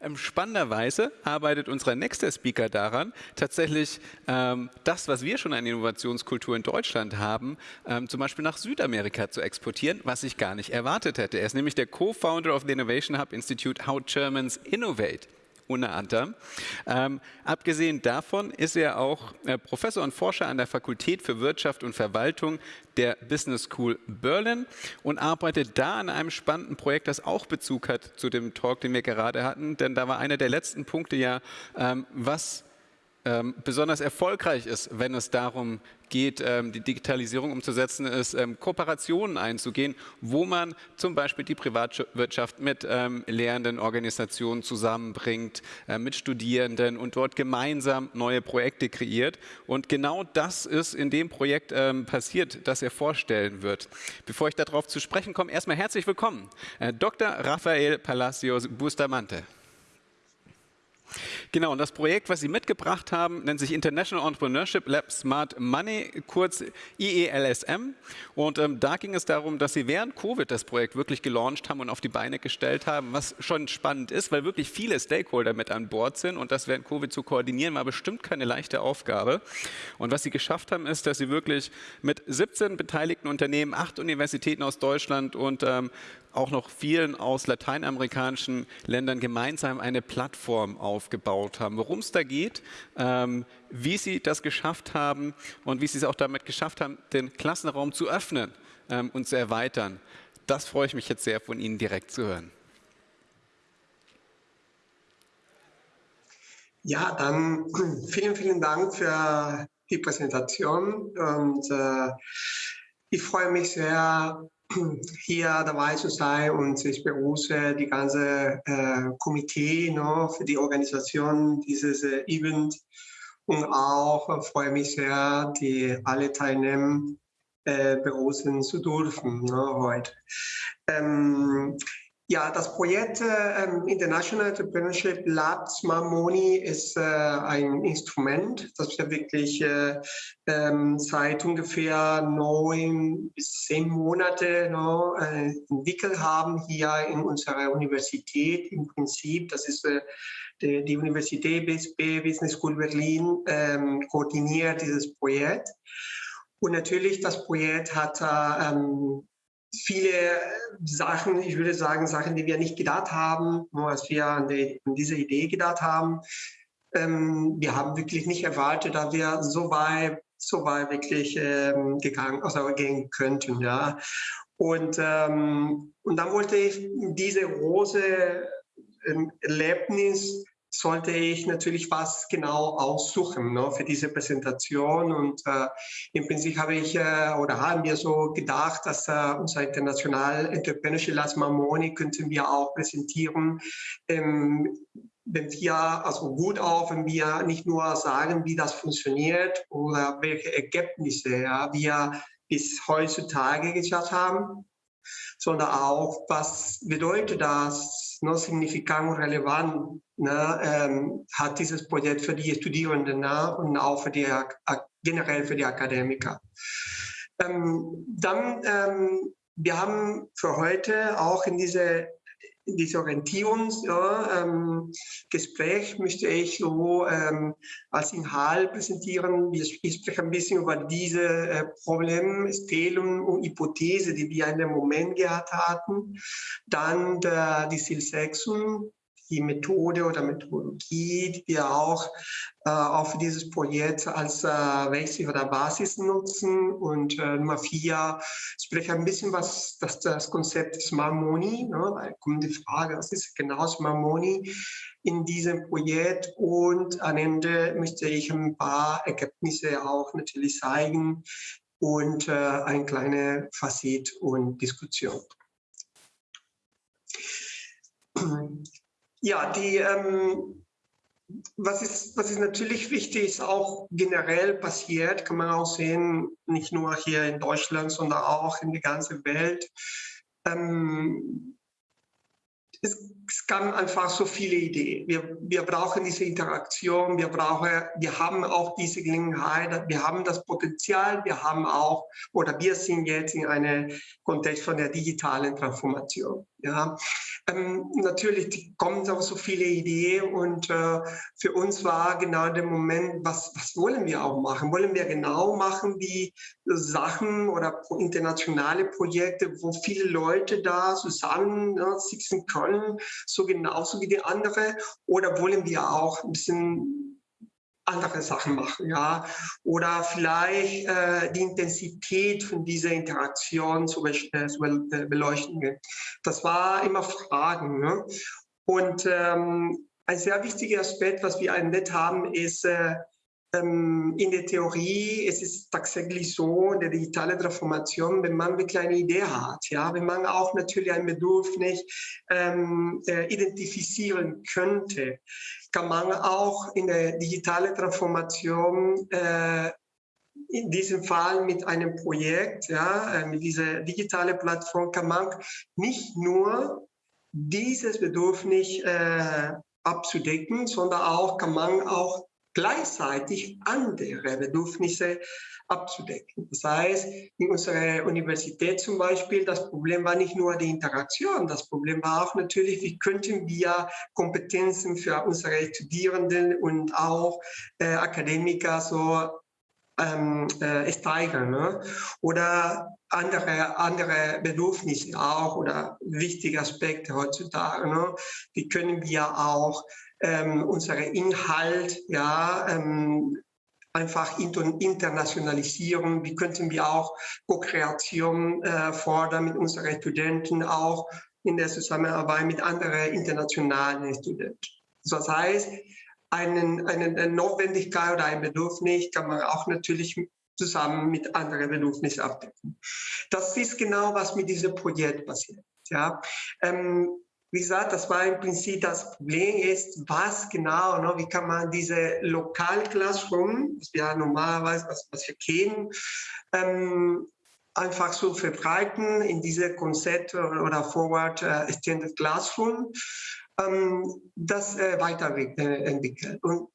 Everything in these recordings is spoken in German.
Ähm, spannenderweise arbeitet unser nächster Speaker daran, tatsächlich ähm, das, was wir schon an Innovationskultur in Deutschland haben, ähm, zum Beispiel nach Südamerika zu exportieren, was ich gar nicht erwartet hätte. Er ist nämlich der Co-Founder of the Innovation Hub Institute How Germans Innovate unter anderem. Ähm, abgesehen davon ist er auch äh, Professor und Forscher an der Fakultät für Wirtschaft und Verwaltung der Business School Berlin und arbeitet da an einem spannenden Projekt, das auch Bezug hat zu dem Talk, den wir gerade hatten. Denn da war einer der letzten Punkte ja, ähm, was ähm, besonders erfolgreich ist, wenn es darum geht, ähm, die Digitalisierung umzusetzen, ist ähm, Kooperationen einzugehen, wo man zum Beispiel die Privatwirtschaft mit ähm, lehrenden Organisationen zusammenbringt, äh, mit Studierenden und dort gemeinsam neue Projekte kreiert. Und genau das ist in dem Projekt ähm, passiert, das er vorstellen wird. Bevor ich darauf zu sprechen komme, erstmal herzlich willkommen, äh, Dr. Rafael Palacios Bustamante. Genau, und das Projekt, was Sie mitgebracht haben, nennt sich International Entrepreneurship Lab Smart Money, kurz IELSM. Und ähm, da ging es darum, dass Sie während Covid das Projekt wirklich gelauncht haben und auf die Beine gestellt haben, was schon spannend ist, weil wirklich viele Stakeholder mit an Bord sind und das während Covid zu koordinieren, war bestimmt keine leichte Aufgabe. Und was Sie geschafft haben, ist, dass Sie wirklich mit 17 beteiligten Unternehmen, acht Universitäten aus Deutschland und ähm, auch noch vielen aus lateinamerikanischen Ländern gemeinsam eine Plattform aufgebaut haben. Worum es da geht, ähm, wie sie das geschafft haben und wie sie es auch damit geschafft haben, den Klassenraum zu öffnen ähm, und zu erweitern. Das freue ich mich jetzt sehr, von Ihnen direkt zu hören. Ja, dann vielen, vielen Dank für die Präsentation und äh, ich freue mich sehr, hier dabei zu sein und ich begrüße die ganze äh, Komitee no, für die Organisation dieses äh, Event und auch äh, freue mich sehr, die alle teilnehmen äh, begrüßen zu dürfen no, heute. Ähm, ja, das Projekt äh, International Entrepreneurship Lab Smart Money ist äh, ein Instrument, das wir wirklich äh, ähm, seit ungefähr neun bis zehn Monaten no, äh, entwickelt haben hier in unserer Universität. Im Prinzip, das ist äh, die, die, Universität BSB Business School Berlin ähm, koordiniert dieses Projekt. Und natürlich, das Projekt hat äh, ähm, viele Sachen, ich würde sagen, Sachen, die wir nicht gedacht haben, nur als wir an, die, an diese Idee gedacht haben. Ähm, wir haben wirklich nicht erwartet, dass wir so weit, so weit wirklich ähm, gegangen, also gehen könnten, ja. Und, ähm, und dann wollte ich diese große ähm, Erlebnis sollte ich natürlich was genau aussuchen ne, für diese Präsentation. Und äh, im Prinzip habe ich äh, oder haben wir so gedacht, dass äh, unser International Entrepreneurship Last Mamoni könnten wir auch präsentieren. Ähm, wenn wir, also gut auch, wenn wir nicht nur sagen, wie das funktioniert oder welche Ergebnisse ja, wir bis heutzutage geschafft haben, sondern auch, was bedeutet das, ne, signifikant und relevant ne, ähm, hat dieses Projekt für die Studierenden ne, und auch für die, generell für die Akademiker. Ähm, dann, ähm, wir haben für heute auch in diese dieses Orientierungsgespräch ja, ähm, möchte ich so ähm, als Inhalt präsentieren. Ich, ich spreche ein bisschen über diese äh, Problemstellung und Hypothese, die wir in dem Moment gehabt hatten. Dann der, die Zielsetzung, die Methode oder Methodologie, die wir auch äh, für dieses Projekt als äh, Wechsel oder Basis nutzen. Und äh, Nummer vier, ich spreche ein bisschen was, das, das Konzept Smart Money, ne? da kommt die Frage, was ist genau Smart Money in diesem Projekt? Und am Ende möchte ich ein paar Ergebnisse auch natürlich zeigen und äh, ein kleine Fazit und Diskussion. Ja, die, ähm, was, ist, was ist natürlich wichtig, ist auch generell passiert, kann man auch sehen, nicht nur hier in Deutschland, sondern auch in der ganzen Welt. Ähm, es es kamen einfach so viele Ideen. Wir, wir brauchen diese Interaktion, wir, brauchen, wir haben auch diese Gelegenheit, wir haben das Potenzial, wir haben auch, oder wir sind jetzt in einem Kontext von der digitalen Transformation. Ja, ähm, natürlich kommen auch so viele Ideen und äh, für uns war genau der Moment, was, was wollen wir auch machen? Wollen wir genau machen wie Sachen oder internationale Projekte, wo viele Leute da zusammen ne, sitzen können, so genauso wie die andere? Oder wollen wir auch ein bisschen andere Sachen machen, ja, oder vielleicht äh, die Intensität von dieser Interaktion zu, äh, beleuchten. Das war immer Fragen. Ne? Und ähm, ein sehr wichtiger Aspekt, was wir entdeckt haben, ist äh, ähm, in der Theorie, es ist tatsächlich so, in der digitalen Transformation, wenn man eine kleine Idee hat, ja, wenn man auch natürlich ein Bedürfnis ähm, äh, identifizieren könnte, kann man auch in der digitalen Transformation äh, in diesem Fall mit einem Projekt, ja, äh, mit dieser digitalen Plattform kann man nicht nur dieses Bedürfnis äh, abzudecken, sondern auch kann man auch gleichzeitig andere Bedürfnisse abzudecken. Das heißt, in unserer Universität zum Beispiel, das Problem war nicht nur die Interaktion, das Problem war auch natürlich, wie könnten wir Kompetenzen für unsere Studierenden und auch äh, Akademiker so ähm, äh, steigern. Ne? Oder andere, andere Bedürfnisse auch oder wichtige Aspekte heutzutage. Ne? Wie können wir auch ähm, unsere Inhalt ja, ähm, einfach internationalisieren. Wie könnten wir auch Co-Kreation äh, fordern mit unseren Studenten, auch in der Zusammenarbeit mit anderen internationalen Studenten. Das heißt, einen, eine Notwendigkeit oder ein Bedürfnis kann man auch natürlich zusammen mit anderen Bedürfnissen abdecken. Das ist genau, was mit diesem Projekt passiert. Ja. Ähm, wie gesagt, das war im Prinzip das Problem ist, was genau, ne, wie kann man diese Lokal-Classroom, was wir normalerweise, was, was wir kennen, ähm, einfach so verbreiten in diese Konzept oder Forward äh, Extended Classroom, ähm, das äh, weiterentwickeln. Und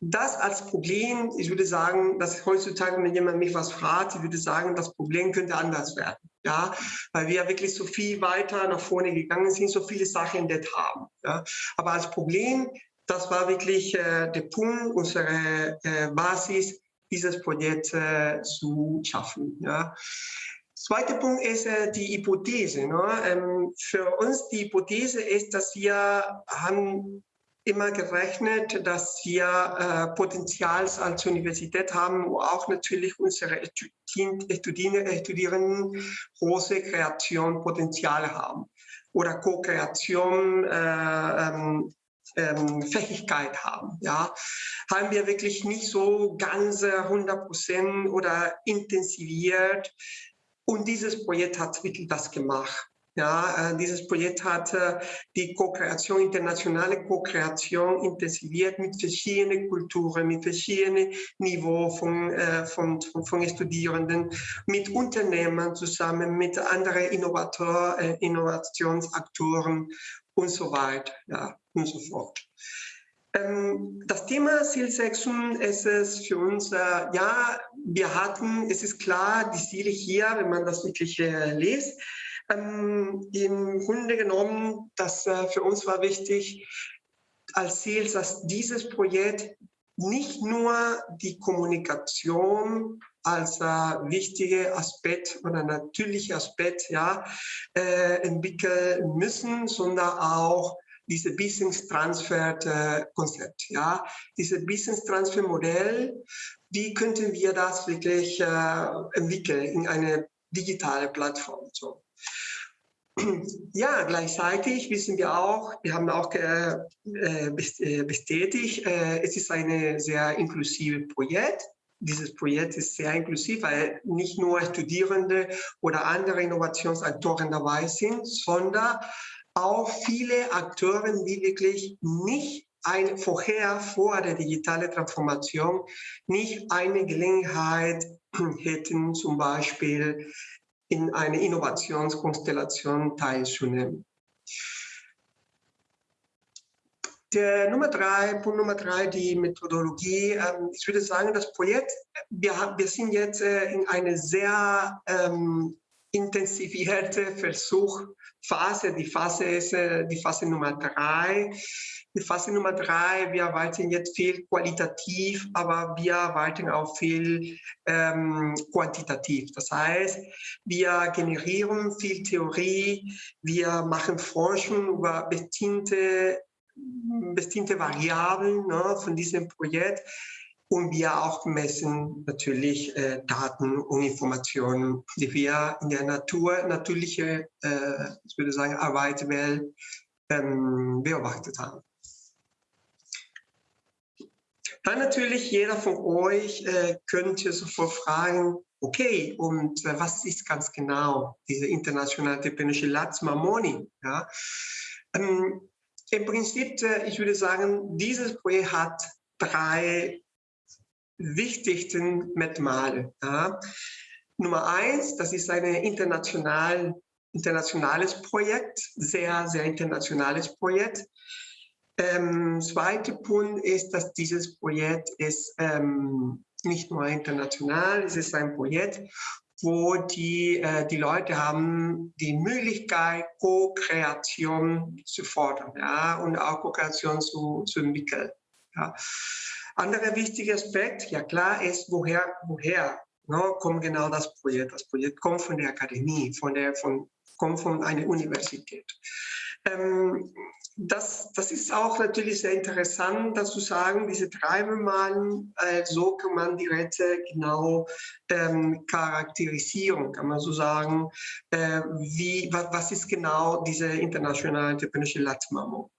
das als Problem, ich würde sagen, dass heutzutage, wenn jemand mich was fragt, ich würde sagen, das Problem könnte anders werden. Ja, weil wir wirklich so viel weiter nach vorne gegangen sind, so viele Sachen entdeckt haben. Ja. Aber als Problem, das war wirklich äh, der Punkt, unsere äh, Basis, dieses Projekt äh, zu schaffen. Ja. Zweiter Punkt ist äh, die Hypothese. Ne? Ähm, für uns die Hypothese ist, dass wir haben immer gerechnet, dass wir äh, Potenzial als Universität haben, wo auch natürlich unsere Studierenden große Kreationpotenzial haben oder Co-Kreation äh, ähm, ähm, Fähigkeit haben. Ja, haben wir wirklich nicht so ganz 100 Prozent oder intensiviert. Und dieses Projekt hat wirklich das gemacht. Ja, äh, dieses Projekt hat die Co-Kreation, internationale Co-Kreation intensiviert mit verschiedenen Kulturen, mit verschiedenen Niveaus von, äh, von, von, von Studierenden, mit Unternehmen zusammen, mit anderen Innovator, äh, Innovationsaktoren und so weiter ja, und so fort. Ähm, das Thema Zielsetzung ist es für uns, ja, wir hatten, es ist klar, die Ziele hier, wenn man das wirklich liest, ähm, Im Grunde genommen, das äh, für uns war wichtig als Ziel, dass dieses Projekt nicht nur die Kommunikation als äh, wichtiger Aspekt oder natürlicher Aspekt ja, äh, entwickeln müssen, sondern auch diese Business Transfer äh, Konzept, ja, diese Business Transfer Modell, wie könnten wir das wirklich äh, entwickeln in eine digitale Plattform? So. Ja, gleichzeitig wissen wir auch, wir haben auch äh, äh, bestätigt, äh, es ist ein sehr inklusives Projekt. Dieses Projekt ist sehr inklusiv, weil nicht nur Studierende oder andere Innovationsaktoren dabei sind, sondern auch viele Akteure, die wirklich nicht ein, vorher, vor der digitalen Transformation, nicht eine Gelegenheit hätten, zum Beispiel in eine Innovationskonstellation teilzunehmen. der Nummer drei, Punkt Nummer drei, die Methodologie. Ähm, ich würde sagen, das Projekt, wir, sind jetzt äh, in eine sehr ähm, intensivierte Versuchphase. Die Phase ist äh, die Phase Nummer drei. Die Phase Nummer drei, wir arbeiten jetzt viel qualitativ, aber wir arbeiten auch viel ähm, quantitativ. Das heißt, wir generieren viel Theorie, wir machen Forschung über bestimmte, bestimmte Variablen ne, von diesem Projekt und wir auch messen natürlich äh, Daten und Informationen, die wir in der Natur, natürliche, äh, ich würde sagen, Arbeitswelt ähm, beobachtet haben. Dann natürlich jeder von euch äh, könnte sofort fragen, okay, und äh, was ist ganz genau diese internationale Labs Mamoni? Ja? Ähm, Im Prinzip, äh, ich würde sagen, dieses Projekt hat drei wichtigsten Merkmale. Ja? Nummer eins, das ist ein international, internationales Projekt, sehr, sehr internationales Projekt. Ähm, zweiter Punkt ist, dass dieses Projekt ist ähm, nicht nur international, es ist ein Projekt, wo die, äh, die Leute haben die Möglichkeit, Co-Kreation zu fordern ja, und auch Co-Kreation zu, zu entwickeln. Ja. Anderer wichtiger Aspekt, ja klar, ist, woher, woher ne, kommt genau das Projekt. Das Projekt kommt von der Akademie, von der, von, kommt von einer Universität. Ähm, das, das ist auch natürlich sehr interessant, dazu sagen, diese drei Malen, äh, so kann man die Rätsel genau ähm, charakterisieren, kann man so sagen, äh, wie, was, was, ist genau diese internationale Entrepreneurship Latzmamo.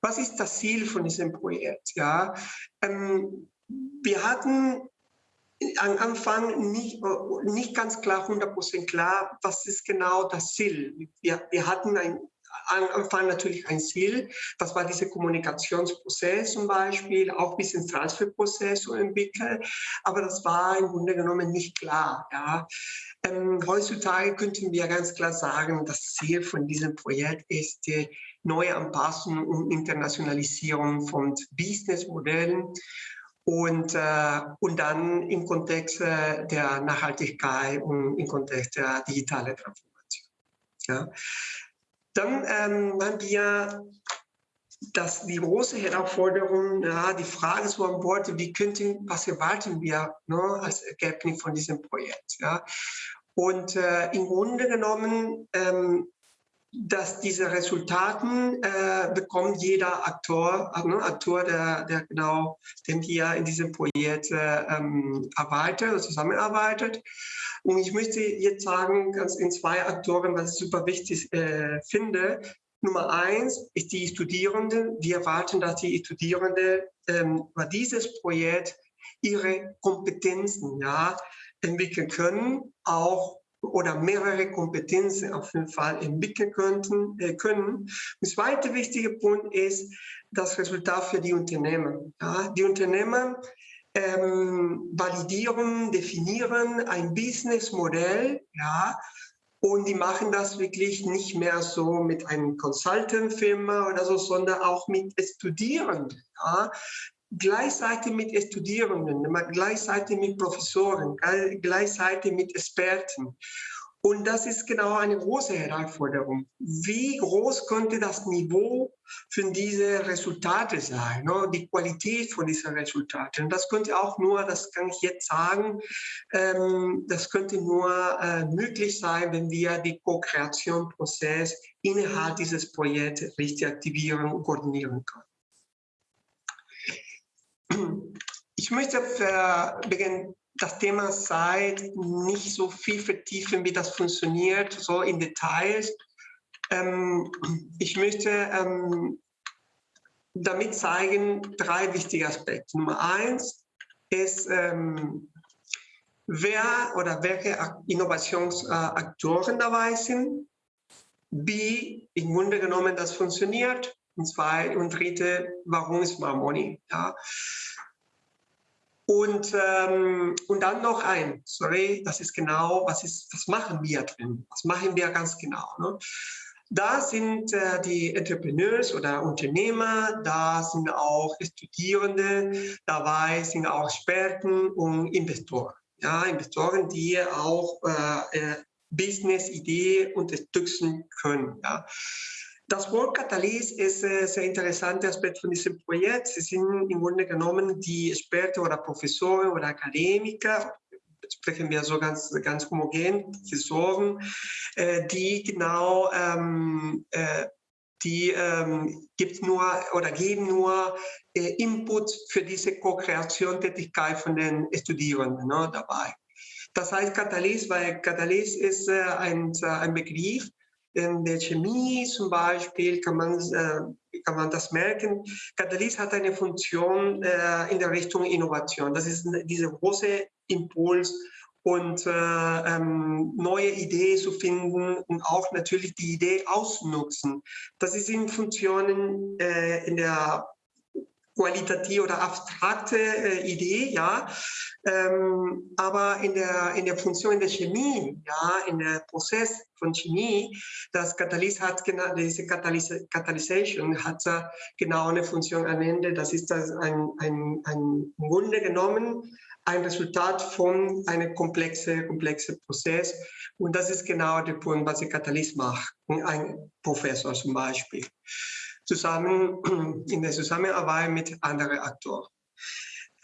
Was ist das Ziel von diesem Projekt? Ja, ähm, wir hatten am Anfang nicht, nicht ganz klar, 100% klar, was ist genau das Ziel. Wir, wir hatten ein am Anfang natürlich ein Ziel. Das war dieser Kommunikationsprozess zum Beispiel, auch ein bisschen Transferprozess zu entwickeln. Aber das war im Grunde genommen nicht klar. Ja. Ähm, heutzutage könnten wir ganz klar sagen, das Ziel von diesem Projekt ist die neue Anpassung und Internationalisierung von Businessmodellen und, äh, und dann im Kontext äh, der Nachhaltigkeit und im Kontext der digitalen Transformation. Ja. Dann ähm, haben wir das, die große Herausforderung, ja, die Frage zu antworten, wie könnten, was erwarten wir ne, als Ergebnis von diesem Projekt. Ja? Und äh, im Grunde genommen, ähm, dass diese Resultaten äh, bekommt jeder Aktor, ne, Aktor, der, der genau, den wir in diesem Projekt äh, ähm, arbeitet, zusammenarbeitet. Und ich möchte jetzt sagen, ganz in zwei Aktoren, was ich super wichtig äh, finde. Nummer eins ist die Studierenden. Wir erwarten, dass die Studierenden ähm, über dieses Projekt ihre Kompetenzen ja, entwickeln können, auch oder mehrere Kompetenzen auf jeden Fall entwickeln könnten, äh, können. Der zweite wichtige Punkt ist das Resultat für die Unternehmen. Ja, die Unternehmen ähm, validieren, definieren ein Businessmodell, ja, und die machen das wirklich nicht mehr so mit einem Consultant-Firma oder so, sondern auch mit Studierenden. Ja gleichzeitig mit Studierenden, gleichzeitig mit Professoren, gleichzeitig mit Experten. Und das ist genau eine große Herausforderung. Wie groß könnte das Niveau für diese Resultate sein, ne? die Qualität von diesen Resultaten? Das könnte auch nur, das kann ich jetzt sagen, ähm, das könnte nur äh, möglich sein, wenn wir die Co-Kreation-Prozess innerhalb dieses Projekts richtig aktivieren und koordinieren können. Ich möchte Beginn das Thema Zeit nicht so viel vertiefen, wie das funktioniert, so in Details. Ähm, ich möchte ähm, damit zeigen drei wichtige Aspekte. Nummer eins ist, ähm, wer oder welche Innovationsaktoren dabei sind, wie im Grunde genommen das funktioniert und zwei und dritte, warum ist Marmoni? Ja. Und, ähm, und dann noch ein, sorry, das ist genau, was, ist, was machen wir drin? Was machen wir ganz genau? Ne? Da sind äh, die Entrepreneurs oder Unternehmer, da sind auch Studierende, dabei sind auch Experten und Investoren. Ja, Investoren, die auch äh, äh Business-Idee unterstützen können. Ja. Das Wort Katalyse ist ein sehr interessanter Aspekt von diesem Projekt. Sie sind im Grunde genommen die Experten oder Professoren oder Akademiker, sprechen wir so ganz, ganz homogen, Professoren, äh, die genau ähm, äh, die ähm, gibt nur oder geben nur äh, Input für diese Co-Kreation-Tätigkeit von den Studierenden ne, dabei. Das heißt Katalyse, weil Katalyse ist äh, ein, ein Begriff, in der Chemie zum Beispiel kann man, äh, kann man das merken. Katalyse hat eine Funktion äh, in der Richtung Innovation. Das ist dieser große Impuls und äh, ähm, neue Ideen zu finden und auch natürlich die Idee auszunutzen. Das ist in Funktionen äh, in der qualitative oder abstrakte äh, Idee, ja, ähm, aber in der, in der Funktion der Chemie, ja, in der Prozess von Chemie, das Katalyse hat genau, diese Katalysation hat äh, genau eine Funktion am Ende, das ist das ein, ein, ein im Grunde genommen ein Resultat von einem komplexen komplexe Prozess. Und das ist genau der Punkt, was der Katalyse macht. Ein Professor zum Beispiel zusammen in der Zusammenarbeit mit anderen Aktoren.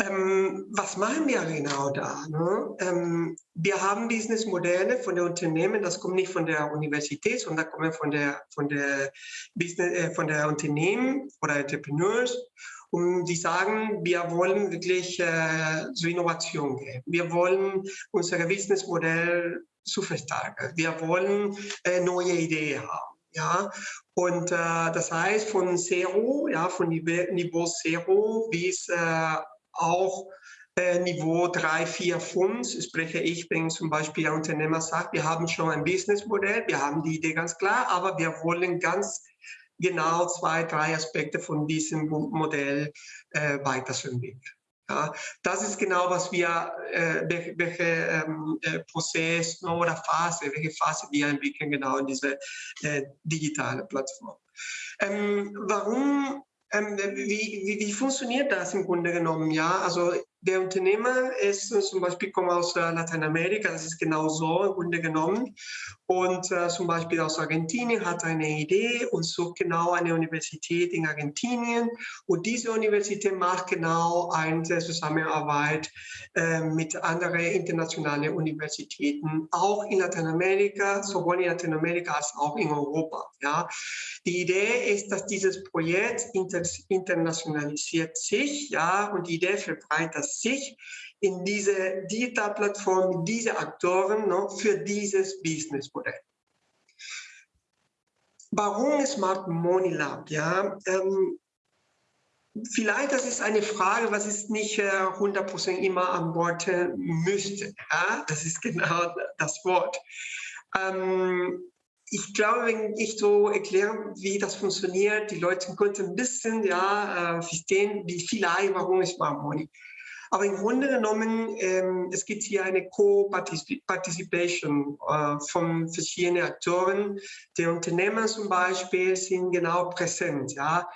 Ähm, was machen wir genau da? Ne? Ähm, wir haben Businessmodelle von den Unternehmen, das kommt nicht von der Universität, sondern kommen von der, von der, Business, äh, von der Unternehmen oder Entrepreneurs. Und die sagen, wir wollen wirklich äh, zur Innovation gehen. Wir wollen unser Businessmodell zu verstärken. Wir wollen äh, neue Ideen haben. Ja, und äh, das heißt von Zero, ja, von Niveau Zero bis äh, auch äh, Niveau 3, 4, 5 spreche ich, wenn zum Beispiel ein Unternehmer sagt, wir haben schon ein Businessmodell, wir haben die Idee ganz klar, aber wir wollen ganz genau zwei, drei Aspekte von diesem Modell äh, weiterentwickeln. Ja, das ist genau, was wir, äh, welche, welche ähm, äh, Prozess oder Phase, welche Phase wir entwickeln, genau in diese äh, digitale Plattform. Ähm, warum, ähm, wie, wie, wie, funktioniert das im Grunde genommen? Ja, also der Unternehmer ist zum Beispiel kommt aus äh, Lateinamerika, das ist genau so im Grunde genommen. Und äh, zum Beispiel aus Argentinien hat eine Idee und sucht genau eine Universität in Argentinien. Und diese Universität macht genau eine Zusammenarbeit äh, mit anderen internationalen Universitäten, auch in Lateinamerika, sowohl in Lateinamerika als auch in Europa. Ja. Die Idee ist, dass dieses Projekt inter internationalisiert sich, ja, und die Idee verbreitet sich in diese Digitalplattform, mit diesen Aktoren no, für dieses Businessmodell. Warum Smart Money Lab? Ja, ähm, vielleicht das ist eine Frage, was ich nicht äh, 100% immer antworten müsste. Ja? Das ist genau das Wort. Ähm, ich glaube, wenn ich so erkläre, wie das funktioniert, die Leute könnten ein bisschen ja, äh, verstehen, wie vielleicht, warum ist Smart Money. Aber im Grunde genommen, ähm, es gibt hier eine Co-Participation äh, von verschiedenen Akteuren. Die Unternehmen zum Beispiel sind genau präsent. Ja?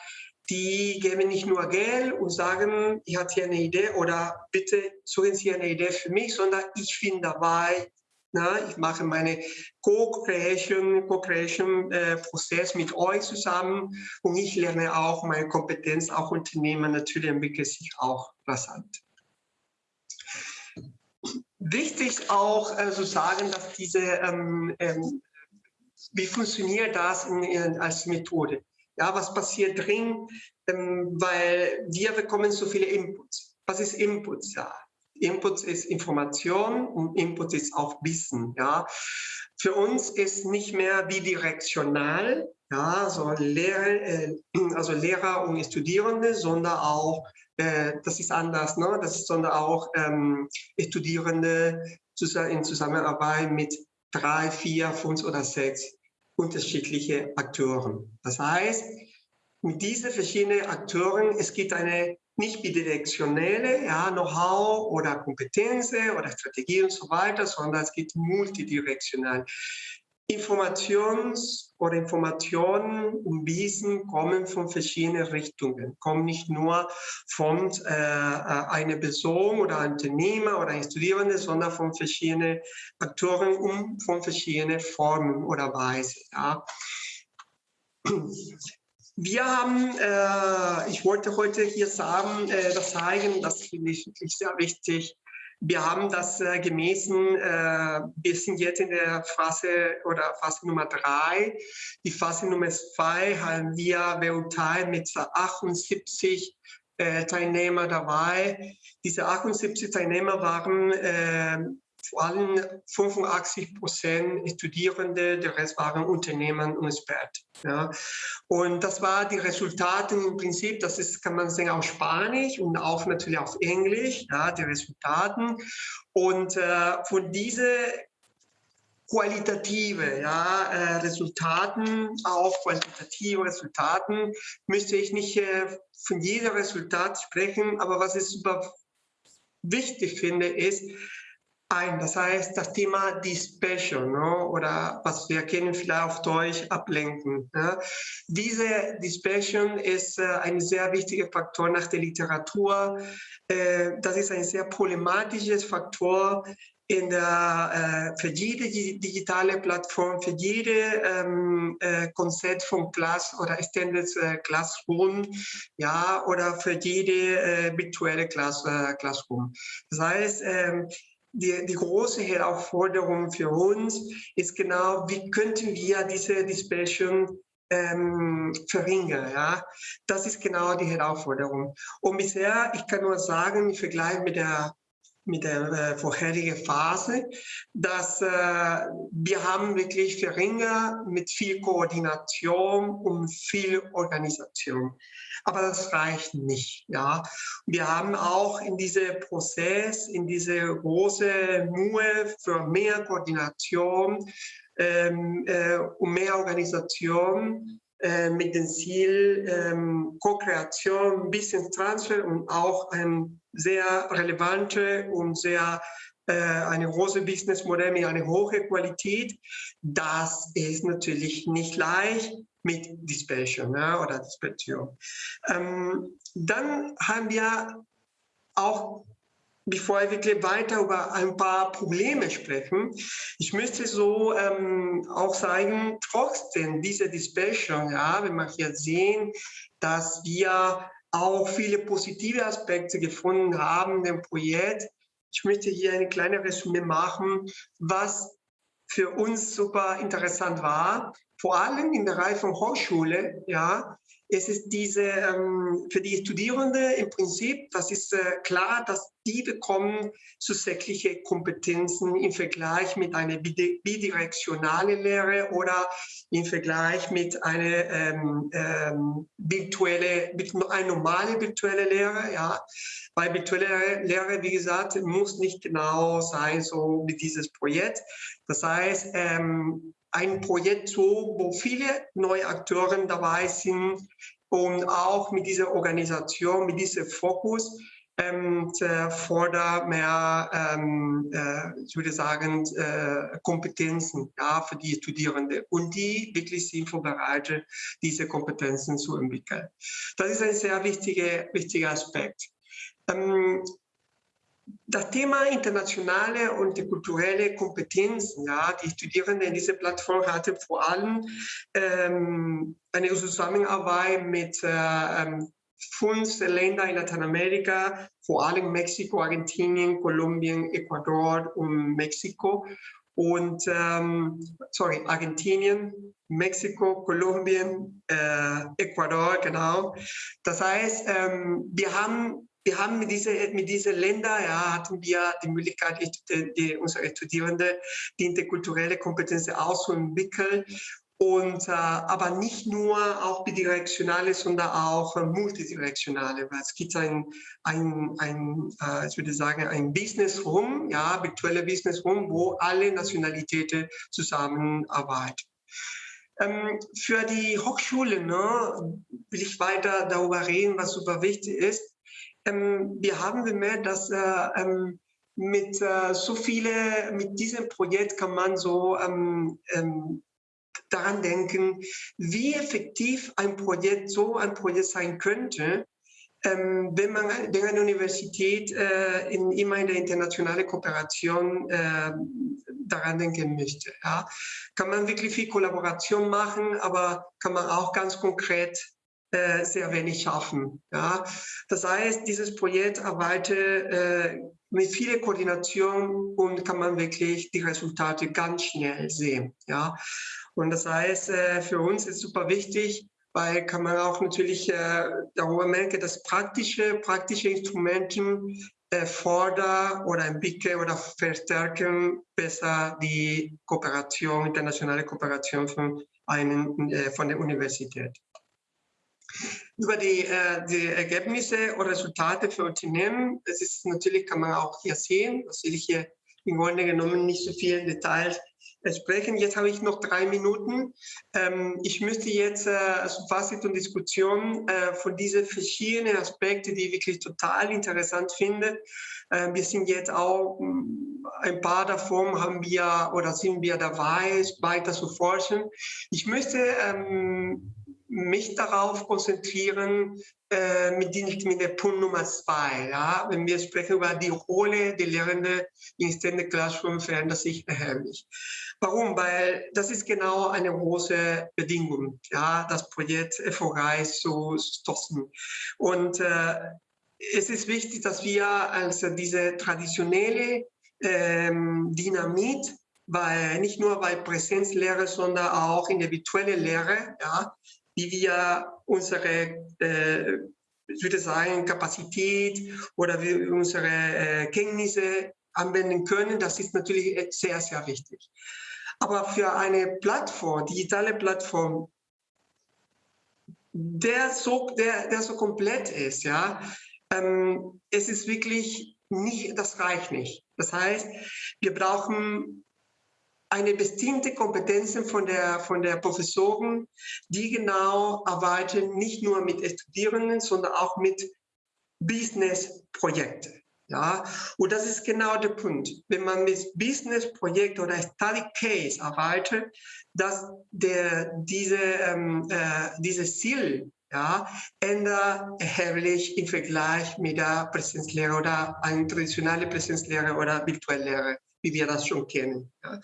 Die geben nicht nur Geld und sagen, ich hatte hier eine Idee oder bitte suchen Sie eine Idee für mich, sondern ich bin dabei, na, ich mache meine Co-Creation, Co-Creation-Prozess äh, mit euch zusammen und ich lerne auch meine Kompetenz, auch Unternehmen natürlich entwickelt sich auch rasant. Wichtig auch äh, zu sagen, dass diese, ähm, ähm, wie funktioniert das in, in, als Methode? Ja, was passiert drin? Ähm, weil wir bekommen so viele Inputs. Was ist Inputs? Ja, Inputs ist Information und Inputs ist auch Wissen. Ja, für uns ist nicht mehr bidirektional, ja, so Lehrer, äh, also Lehrer und Studierende, sondern auch das ist anders, ne? das sondern auch ähm, Studierende in Zusammenarbeit mit drei, vier, fünf oder sechs unterschiedliche Akteuren. Das heißt, mit diesen verschiedenen Akteuren, es gibt eine nicht bidirektionelle ja, Know-how oder Kompetenzen oder Strategie und so weiter, sondern es gibt multidirektional. Informations- oder Informationen und Wissen kommen von verschiedenen Richtungen, kommen nicht nur von äh, äh einer Person oder einem Unternehmer oder einem Studierenden, sondern von verschiedenen Aktoren und von verschiedenen Formen oder Weisen. Ja. Wir haben, äh, ich wollte heute hier sagen, äh, das zeigen, das finde ich wirklich sehr wichtig, wir haben das äh, gemessen, äh, wir sind jetzt in der Phase oder Phase Nummer drei. Die Phase Nummer zwei haben wir weltweit mit 78 äh, Teilnehmer dabei. Diese 78 Teilnehmer waren äh, vor allem 85 Prozent Studierende, der Rest waren Unternehmen und Experten. Ja. Und das war die Resultate im Prinzip, das ist, kann man sagen, auf Spanisch und auch natürlich auf Englisch, ja, die Resultaten. Und äh, von diese qualitative ja, äh, Resultaten, auch quantitative Resultaten, müsste ich nicht äh, von jedem Resultat sprechen, aber was ich super wichtig finde, ist, ein. Das heißt, das Thema Dispersion ne, oder was wir kennen vielleicht auf Deutsch ablenken. Ne. Diese Dispersion ist äh, ein sehr wichtiger Faktor nach der Literatur. Äh, das ist ein sehr problematisches Faktor in der, äh, für jede digitale Plattform, für jede ähm, äh, Konzept von Class oder Extended äh, Classroom, ja, oder für jede äh, virtuelle Class, äh, Classroom. Das heißt, ähm, die, die große Herausforderung für uns ist genau, wie könnten wir diese Dispersion ähm, verringern. Ja? Das ist genau die Herausforderung. Und bisher, ich kann nur sagen, im Vergleich mit der mit der äh, vorherigen Phase, dass äh, wir haben wirklich verringert mit viel Koordination und viel Organisation. Aber das reicht nicht. Ja. Wir haben auch in diesem Prozess, in diese große Mühe für mehr Koordination ähm, äh, und mehr Organisation äh, mit dem Ziel ähm, Co-Kreation, Business Transfer und auch ein sehr relevante und sehr äh, eine große Businessmodell mit einer hohen Qualität. Das ist natürlich nicht leicht mit Dispersion ja, oder Dispersion. Ähm, dann haben wir auch bevor wir weiter über ein paar Probleme sprechen, ich möchte so ähm, auch sagen, trotzdem diese Dispersion, ja, wir hier sehen, dass wir auch viele positive Aspekte gefunden haben im Projekt. Ich möchte hier eine kleine Resümee machen, was für uns super interessant war, vor allem in der Reihe von Hochschule, ja, es ist diese, ähm, für die Studierenden im Prinzip, das ist äh, klar, dass die bekommen zusätzliche Kompetenzen im Vergleich mit einer bidirektionalen Lehre oder im Vergleich mit einer ähm, ähm, virtuelle, mit eine normale virtuelle Lehre. Ja. Weil virtuelle Lehre, wie gesagt, muss nicht genau sein, so wie dieses Projekt. Das heißt, ähm, ein Projekt wo viele neue Akteure dabei sind und auch mit dieser Organisation, mit diesem Fokus ähm, fordert mehr, ähm, äh, ich würde sagen, äh, Kompetenzen ja, für die Studierenden und die wirklich sind vorbereitet, diese Kompetenzen zu entwickeln. Das ist ein sehr wichtiger, wichtiger Aspekt. Ähm, das Thema internationale und die kulturelle Kompetenzen, ja, die Studierenden in dieser Plattform hatten vor allem ähm, eine Zusammenarbeit mit äh, ähm, fünf Ländern in Lateinamerika, vor allem Mexiko, Argentinien, Kolumbien, Ecuador und Mexiko. Und, ähm, sorry, Argentinien, Mexiko, Kolumbien, äh, Ecuador, genau. Das heißt, ähm, wir haben wir haben mit diesen mit diese Ländern, ja, hatten wir die Möglichkeit, die, die, unsere Studierenden die interkulturelle Kompetenz auszuentwickeln. Und, äh, aber nicht nur auch bidirektionale, sondern auch äh, multidirektionale, weil es gibt ein, ein, ein äh, ich würde sagen, ein Business Room, ja, virtuelle Business Room, wo alle Nationalitäten zusammenarbeiten. Ähm, für die Hochschule ne, will ich weiter darüber reden, was super wichtig ist. Ähm, wir haben bemerkt, dass äh, ähm, mit äh, so viele, mit diesem Projekt kann man so ähm, daran denken, wie effektiv ein Projekt, so ein Projekt sein könnte, ähm, wenn man wenn eine Universität äh, in, immer in der internationalen Kooperation äh, daran denken möchte. Ja. Kann man wirklich viel Kollaboration machen, aber kann man auch ganz konkret äh, sehr wenig schaffen. Ja. Das heißt, dieses Projekt arbeitet äh, mit viel Koordination und kann man wirklich die Resultate ganz schnell sehen. Ja. Und das heißt, äh, für uns ist super wichtig, weil kann man auch natürlich äh, darüber merken, dass praktische, praktische Instrumente äh, fordern oder entwickeln oder verstärken besser die Kooperation, internationale Kooperation von, einen, äh, von der Universität. Über die, äh, die Ergebnisse oder Resultate für Unternehmen, das ist natürlich, kann man auch hier sehen, das will ich hier im Grunde genommen nicht so viel Details sprechen. Jetzt habe ich noch drei Minuten. Ähm, ich müsste jetzt äh, also Fazit und Diskussion äh, von diesen verschiedenen Aspekten, die ich wirklich total interessant finde. Äh, wir sind jetzt auch mm, ein paar davon haben wir oder sind wir dabei, weiter zu forschen. Ich möchte ähm, mich darauf konzentrieren, äh, mit, die, mit der Punkt Nummer zwei. Ja? Wenn wir sprechen über die Rolle der Lehrenden in Standard Classroom, verändert sich erheblich. Warum? Weil das ist genau eine große Bedingung, ja, das Projekt erfolgreich zu stoßen. Und äh, es ist wichtig, dass wir also diese traditionelle ähm, Dynamit weil nicht nur bei Präsenzlehre, sondern auch in der virtuellen Lehre, ja, wie wir unsere, äh, ich würde sagen, Kapazität oder wie unsere äh, Kenntnisse anwenden können. Das ist natürlich sehr, sehr wichtig. Aber für eine Plattform, digitale Plattform, der so, der, der so komplett ist, ja, ähm, es ist wirklich nicht, das reicht nicht. Das heißt, wir brauchen eine bestimmte Kompetenzen von der, von der Professoren, die genau arbeiten, nicht nur mit Studierenden, sondern auch mit Business-Projekten. Ja, und das ist genau der Punkt. Wenn man mit Business-Projekt oder Study Case arbeitet, dass der, diese, ähm, äh, dieses Ziel ja, ändert erheblich im Vergleich mit der Präsenzlehre oder eine traditionelle Präsenzlehre oder virtuelle Lehre wie wir das schon kennen. Ja.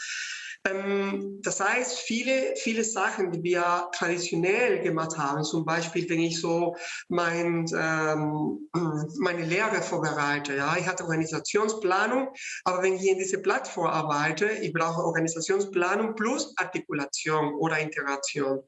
Ähm, das heißt, viele, viele Sachen, die wir traditionell gemacht haben, zum Beispiel, wenn ich so mein, ähm, meine Lehre vorbereite, ja, ich hatte Organisationsplanung, aber wenn ich in diese Plattform arbeite, ich brauche Organisationsplanung plus Artikulation oder Integration.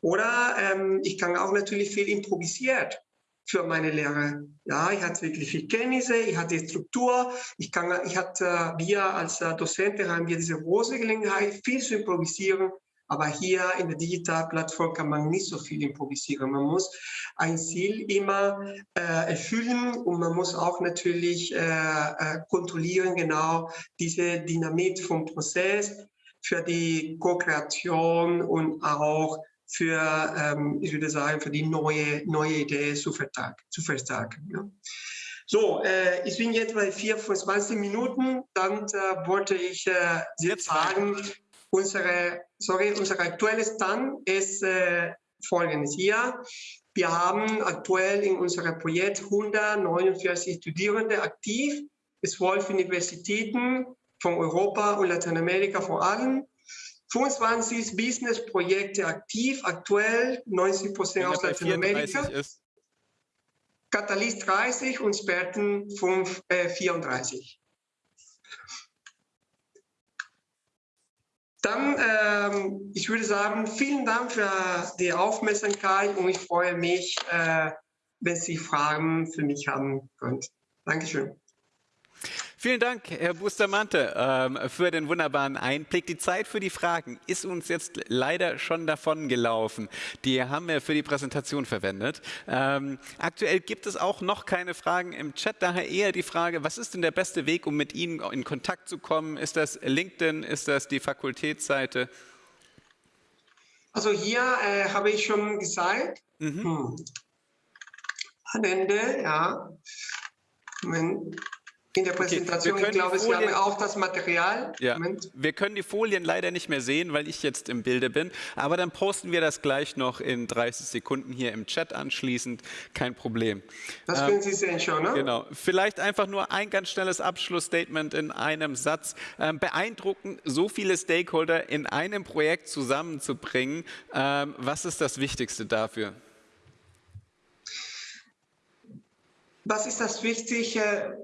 Oder ähm, ich kann auch natürlich viel improvisiert für meine Lehre. Ja, ich hatte wirklich viel Kenntnisse, ich hatte Struktur, ich kann, ich hatte, wir als Dozenten haben wir diese große Gelegenheit, viel zu improvisieren. Aber hier in der Digitalplattform kann man nicht so viel improvisieren. Man muss ein Ziel immer äh, erfüllen und man muss auch natürlich äh, äh, kontrollieren, genau diese Dynamik vom Prozess für die Co-Kreation und auch für, ähm, ich würde sagen, für die neue, neue Idee zu, zu verstärken. Ja. So, äh, ich bin jetzt bei 24 Minuten. Dann äh, wollte ich äh, jetzt sagen, unsere, sorry, unser aktuelles Stand ist äh, folgendes hier. Wir haben aktuell in unserem Projekt 149 Studierende aktiv, 12 Universitäten von Europa und Lateinamerika vor allem. 25 Business-Projekte aktiv, aktuell 90 Prozent aus Lateinamerika. Catalyst 30 und Sperten 5, äh, 34. Dann, ähm, ich würde sagen, vielen Dank für die Aufmerksamkeit und ich freue mich, äh, wenn Sie Fragen für mich haben können. Dankeschön. Vielen Dank, Herr Bustamante, ähm, für den wunderbaren Einblick. Die Zeit für die Fragen ist uns jetzt leider schon davon gelaufen. Die haben wir für die Präsentation verwendet. Ähm, aktuell gibt es auch noch keine Fragen im Chat, daher eher die Frage, was ist denn der beste Weg, um mit Ihnen in Kontakt zu kommen? Ist das LinkedIn? Ist das die Fakultätsseite? Also hier äh, habe ich schon gesagt, mhm. hm. am Ende, ja, Moment. In der Präsentation. Okay, ich glaube, Sie haben auch das Material. Ja. Wir können die Folien leider nicht mehr sehen, weil ich jetzt im Bilde bin. Aber dann posten wir das gleich noch in 30 Sekunden hier im Chat anschließend. Kein Problem. Das ähm, können Sie sehen schon, ne? Genau. Vielleicht einfach nur ein ganz schnelles Abschlussstatement in einem Satz. Ähm, beeindruckend, so viele Stakeholder in einem Projekt zusammenzubringen. Ähm, was ist das Wichtigste dafür? Was ist das Wichtige?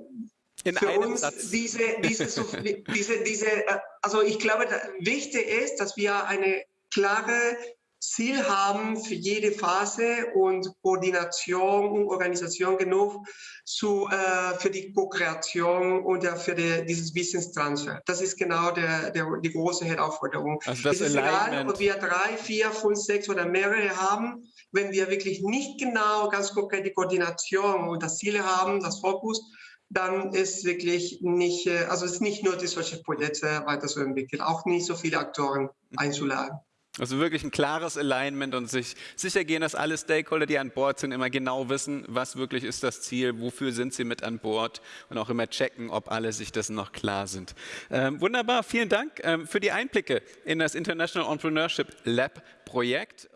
In für uns Satz. diese, diese, diese, diese, äh, also ich glaube, wichtig ist, dass wir eine klare Ziel haben für jede Phase und Koordination und Organisation genug zu, äh, für die Co-Kreation und ja, für die, dieses Wissenstransfer. Das ist genau der, der, die große Herausforderung. Also das es ist egal, ob wir drei, vier, fünf, sechs oder mehrere haben, wenn wir wirklich nicht genau ganz konkret die Koordination und das Ziele haben, das Fokus, dann ist wirklich nicht, äh, also es ist nicht nur die solche Projekte weiterzuentwickeln, auch nicht so viele Aktoren einzuladen. Also wirklich ein klares Alignment und sich sicher gehen, dass alle Stakeholder, die an Bord sind, immer genau wissen, was wirklich ist das Ziel, wofür sind sie mit an Bord und auch immer checken, ob alle sich dessen noch klar sind. Ähm, wunderbar, vielen Dank ähm, für die Einblicke in das International Entrepreneurship Lab Projekt.